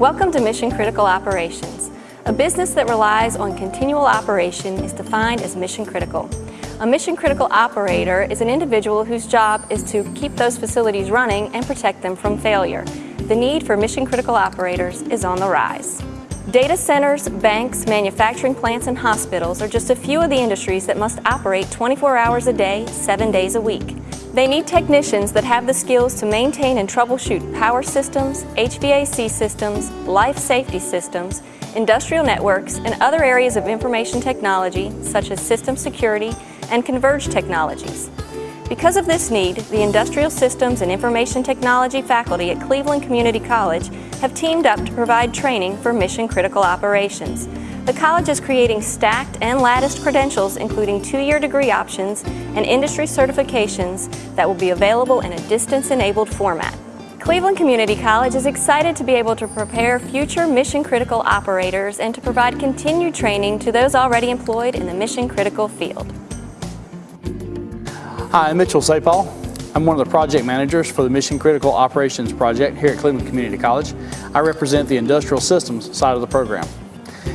Welcome to Mission Critical Operations. A business that relies on continual operation is defined as mission critical. A mission critical operator is an individual whose job is to keep those facilities running and protect them from failure. The need for mission critical operators is on the rise. Data centers, banks, manufacturing plants, and hospitals are just a few of the industries that must operate 24 hours a day, 7 days a week. They need technicians that have the skills to maintain and troubleshoot power systems, HVAC systems, life safety systems, industrial networks, and other areas of information technology such as system security and converged technologies. Because of this need, the Industrial Systems and Information Technology faculty at Cleveland Community College have teamed up to provide training for mission-critical operations. The college is creating stacked and latticed credentials including two-year degree options and industry certifications that will be available in a distance-enabled format. Cleveland Community College is excited to be able to prepare future mission-critical operators and to provide continued training to those already employed in the mission-critical field. Hi, I'm Mitchell Sapal. I'm one of the project managers for the Mission Critical Operations Project here at Cleveland Community College. I represent the industrial systems side of the program.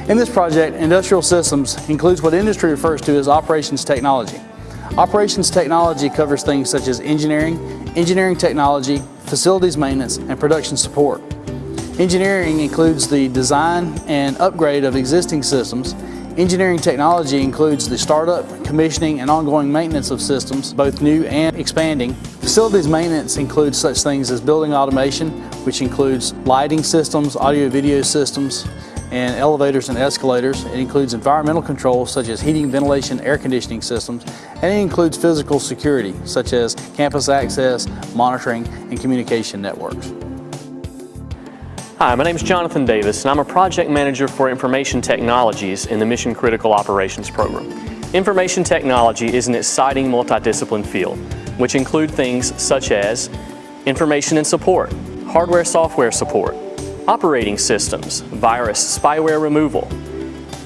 In this project, Industrial Systems includes what industry refers to as operations technology. Operations technology covers things such as engineering, engineering technology, facilities maintenance, and production support. Engineering includes the design and upgrade of existing systems. Engineering technology includes the startup, commissioning, and ongoing maintenance of systems, both new and expanding. Facilities maintenance includes such things as building automation, which includes lighting systems, audio-video systems, and elevators and escalators. It includes environmental controls such as heating, ventilation, air conditioning systems, and it includes physical security such as campus access, monitoring, and communication networks. Hi, my name is Jonathan Davis and I'm a project manager for information technologies in the Mission Critical Operations Program. Information technology is an exciting multidiscipline field which include things such as information and support, hardware software support, operating systems, virus spyware removal,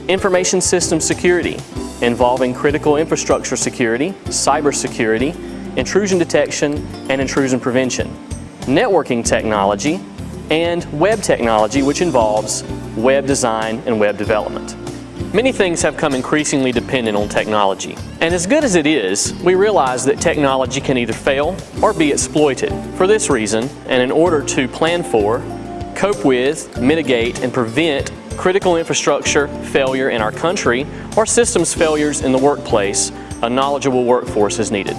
information system security involving critical infrastructure security, cybersecurity, intrusion detection, and intrusion prevention, networking technology, and web technology which involves web design and web development. Many things have come increasingly dependent on technology. And as good as it is, we realize that technology can either fail or be exploited. For this reason, and in order to plan for, cope with, mitigate, and prevent critical infrastructure failure in our country or systems failures in the workplace, a knowledgeable workforce is needed.